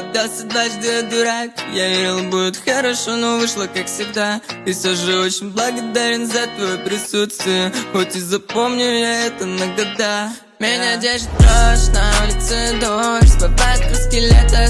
Отдался дважды дурак Я верил будет хорошо, но вышло как всегда. И все же очень благодарен за твое присутствие. Хоть и запомню я это на года. Меня держит дрожь, на улице дождь Бывает краски лета